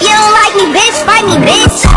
You don't like me, bitch, fight me, bitch.